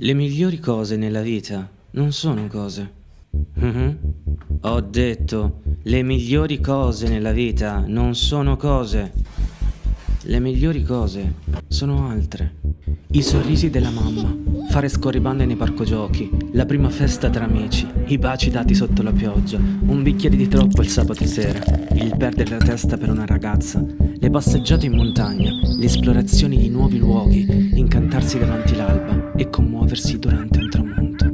Le migliori cose nella vita non sono cose. Mhm. Ho detto, le migliori cose nella vita non sono cose. Le migliori cose sono altre. I sorrisi della mamma, fare scorribande nei parco giochi, la prima festa tra amici, i baci dati sotto la pioggia, un bicchiere di troppo il sabato sera, il perdere la testa per una ragazza, le passeggiate in montagna, le esplorazioni di nuovi luoghi, incantarsi davanti l'alba e commuoversi durante un tramonto.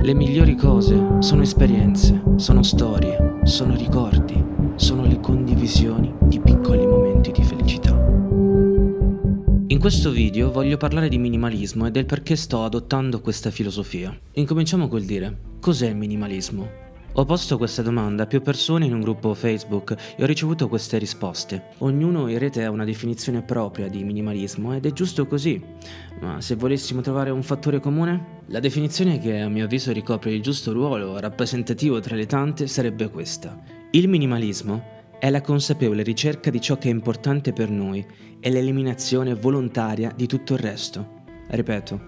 Le migliori cose sono esperienze, sono storie, sono ricordi, sono le condivisioni di piccoli momenti di felicità. In questo video voglio parlare di minimalismo e del perché sto adottando questa filosofia. Incominciamo col dire, cos'è minimalismo? Ho posto questa domanda a più persone in un gruppo Facebook e ho ricevuto queste risposte. Ognuno in rete ha una definizione propria di minimalismo ed è giusto così. Ma se volessimo trovare un fattore comune? La definizione che a mio avviso ricopre il giusto ruolo rappresentativo tra le tante sarebbe questa. Il minimalismo è la consapevole ricerca di ciò che è importante per noi e l'eliminazione volontaria di tutto il resto. Ripeto,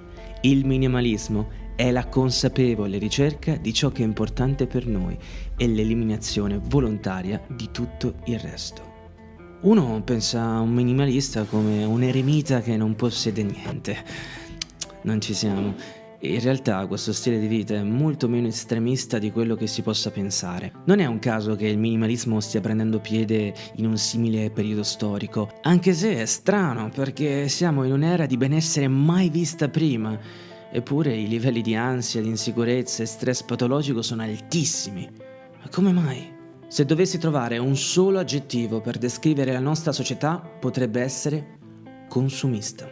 il minimalismo è la consapevole ricerca di ciò che è importante per noi e l'eliminazione volontaria di tutto il resto. Uno pensa a un minimalista come un eremita che non possiede niente. Non ci siamo. In realtà questo stile di vita è molto meno estremista di quello che si possa pensare. Non è un caso che il minimalismo stia prendendo piede in un simile periodo storico, anche se è strano perché siamo in un'era di benessere mai vista prima Eppure i livelli di ansia, di insicurezza e stress patologico sono altissimi. Ma come mai? Se dovessi trovare un solo aggettivo per descrivere la nostra società, potrebbe essere consumista.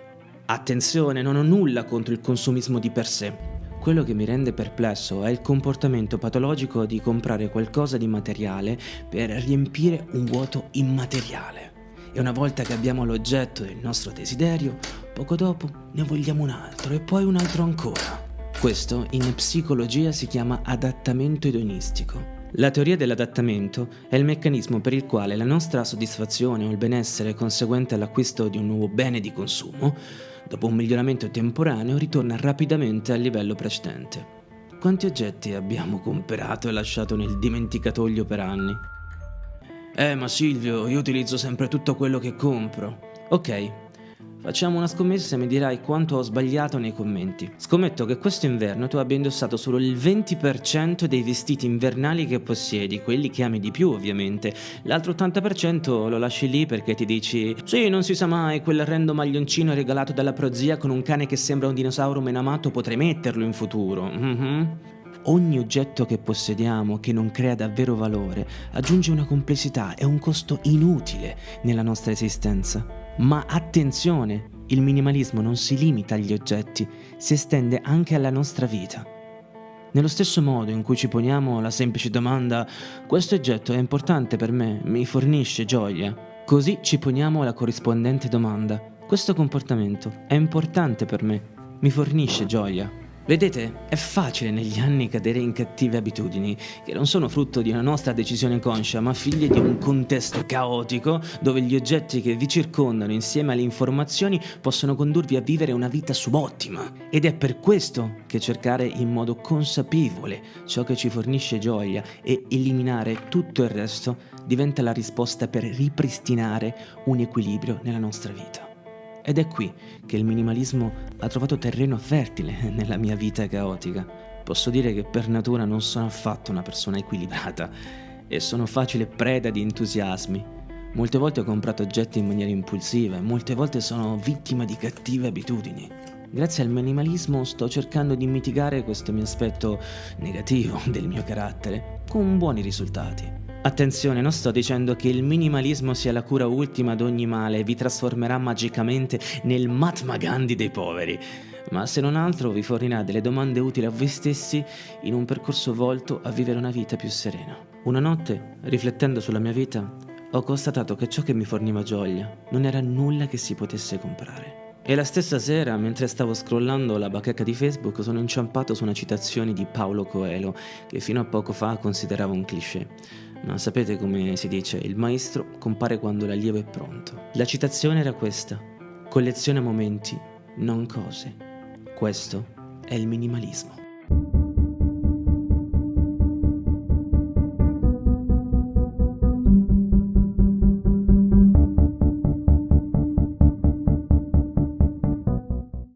Attenzione, non ho nulla contro il consumismo di per sé. Quello che mi rende perplesso è il comportamento patologico di comprare qualcosa di materiale per riempire un vuoto immateriale. E una volta che abbiamo l'oggetto del nostro desiderio, poco dopo ne vogliamo un altro e poi un altro ancora. Questo in psicologia si chiama adattamento edonistico. La teoria dell'adattamento è il meccanismo per il quale la nostra soddisfazione o il benessere conseguente all'acquisto di un nuovo bene di consumo, dopo un miglioramento temporaneo, ritorna rapidamente al livello precedente. Quanti oggetti abbiamo comprato e lasciato nel dimenticatoio per anni? Eh, ma Silvio, io utilizzo sempre tutto quello che compro. Ok, facciamo una scommessa e mi dirai quanto ho sbagliato nei commenti. Scommetto che questo inverno tu abbia indossato solo il 20% dei vestiti invernali che possiedi, quelli che ami di più ovviamente. L'altro 80% lo lasci lì perché ti dici Sì, non si sa mai, quell'arrendo maglioncino regalato dalla prozia con un cane che sembra un dinosauro menamato potrei metterlo in futuro. Mm-hmm. Ogni oggetto che possediamo che non crea davvero valore aggiunge una complessità e un costo inutile nella nostra esistenza. Ma attenzione, il minimalismo non si limita agli oggetti, si estende anche alla nostra vita. Nello stesso modo in cui ci poniamo la semplice domanda questo oggetto è importante per me, mi fornisce gioia, così ci poniamo la corrispondente domanda questo comportamento è importante per me, mi fornisce gioia. Vedete, è facile negli anni cadere in cattive abitudini, che non sono frutto di una nostra decisione conscia, ma figlie di un contesto caotico dove gli oggetti che vi circondano insieme alle informazioni possono condurvi a vivere una vita subottima. Ed è per questo che cercare in modo consapevole ciò che ci fornisce gioia e eliminare tutto il resto diventa la risposta per ripristinare un equilibrio nella nostra vita. Ed è qui che il minimalismo ha trovato terreno fertile nella mia vita caotica. Posso dire che per natura non sono affatto una persona equilibrata e sono facile preda di entusiasmi. Molte volte ho comprato oggetti in maniera impulsiva e molte volte sono vittima di cattive abitudini. Grazie al minimalismo sto cercando di mitigare questo mio aspetto negativo del mio carattere, con buoni risultati. Attenzione, non sto dicendo che il minimalismo sia la cura ultima ad ogni male e vi trasformerà magicamente nel Mahatma Gandhi dei poveri, ma se non altro vi fornirà delle domande utili a voi stessi in un percorso volto a vivere una vita più serena. Una notte, riflettendo sulla mia vita, ho constatato che ciò che mi forniva gioia non era nulla che si potesse comprare. E la stessa sera, mentre stavo scrollando la bacheca di Facebook, sono inciampato su una citazione di Paolo Coelho, che fino a poco fa consideravo un cliché. Ma sapete come si dice, il maestro compare quando l'allievo è pronto. La citazione era questa, colleziona momenti, non cose. Questo è il minimalismo.